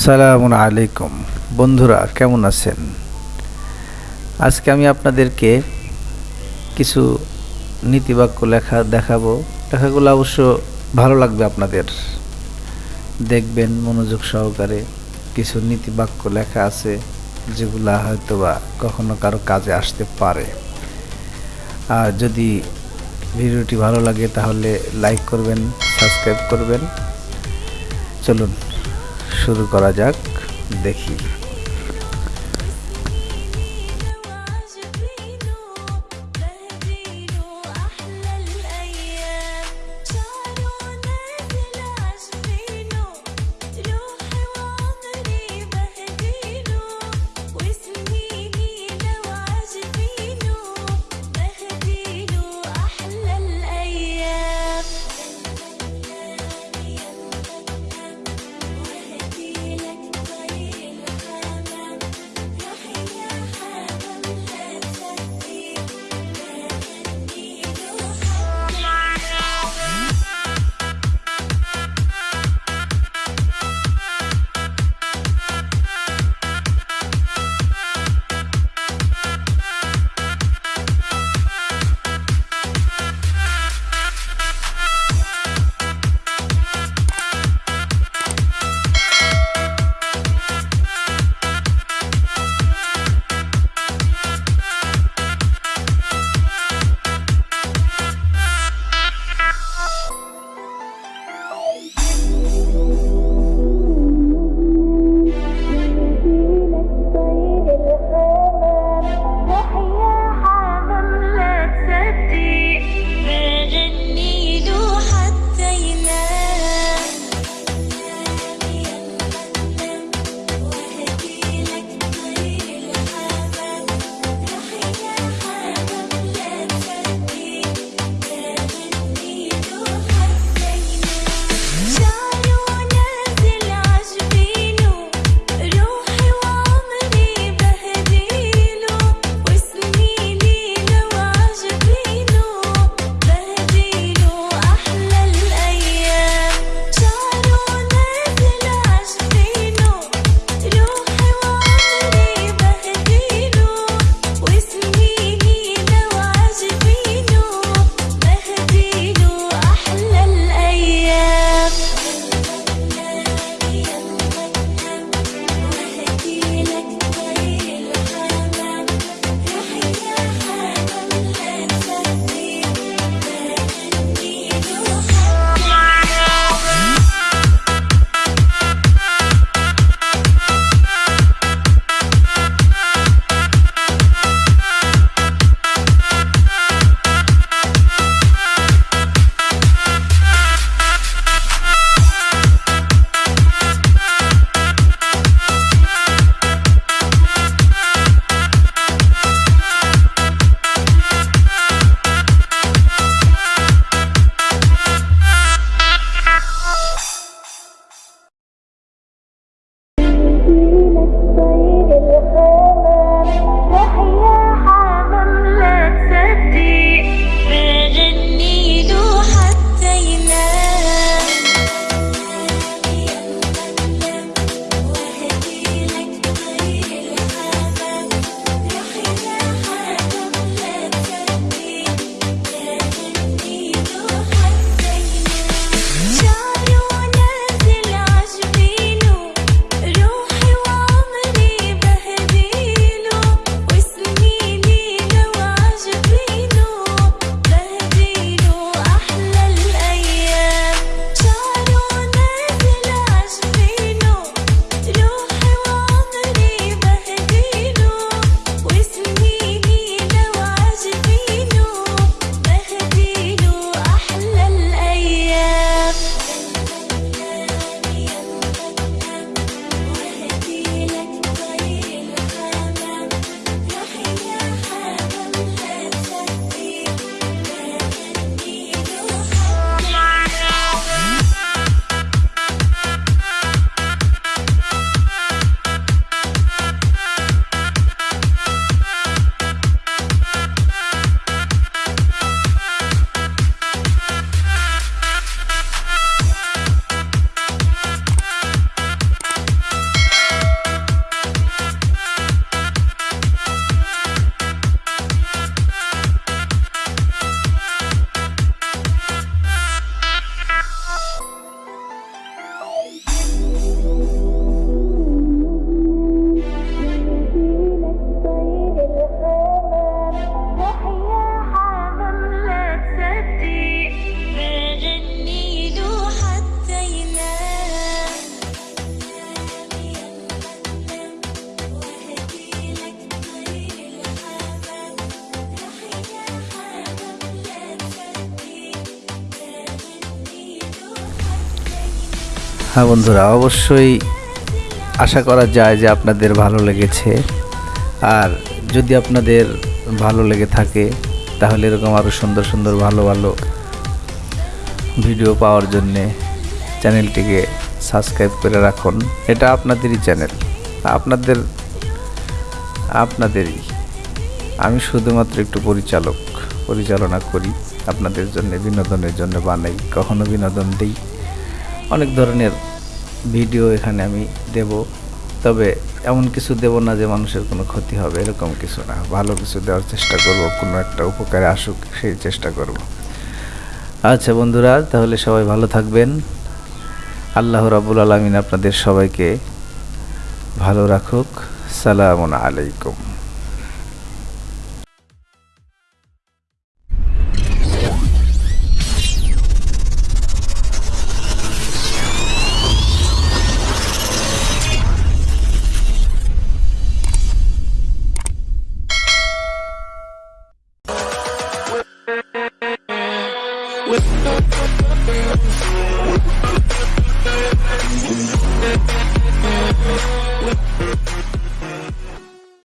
সালামু আলাইকুম। বন্ধুরা, কেমন আছেন? আজকে আমি আপনাদেরকে কিছু নীতিবাক্য লেখা দেখাবো। লেখাগুলো অবশ্য ভালো লাগবে আপনাদের। দেখবেন মনোযোগ সহকারে কিছু নীতিবাক্য লেখা আছে, যেগুলা হয়তো বা কখনো কারও কাজে আসতে পারে। আর যদি ভিডিওটি ভালো লাগে, তাহলে লাইক করবেন, সাবস্ক্রাইব করবেন। চলুন শুরু করা যাক দেখি। হ্যাঁ বন্ধুরা, অবশ্যই আশা করা যায় যে আপনাদের ভালো লেগেছে। আর যদি আপনাদের ভালো লেগে থাকে, তাহলে এরকম আরও সুন্দর সুন্দর ভালো ভালো ভিডিও পাওয়ার জন্যে চ্যানেলটিকে সাবস্ক্রাইব করে রাখুন। এটা আপনাদেরই চ্যানেল, আপনাদের, আপনাদেরই। আমি শুধুমাত্র একটু পরিচালক, পরিচালনা করি, আপনাদের জন্য, বিনোদনের জন্য বানাই, কখনো বিনোদন দিই। অনেক ধরনের ভিডিও এখানে আমি দেব। তবে এমন কিছু দেব না যে মানুষের কোনো ক্ষতি হবে, এরকম কিছু না। ভালো কিছু দেওয়ার চেষ্টা করব, কোনো একটা উপকারে আসুক, সেই চেষ্টা করব। আচ্ছা বন্ধুরা, তাহলে সবাই ভালো থাকবেন। আল্লাহ রাবুল আলমিন আপনাদের সবাইকে ভালো রাখুক। সালামু আলাইকুম। We'll be right back.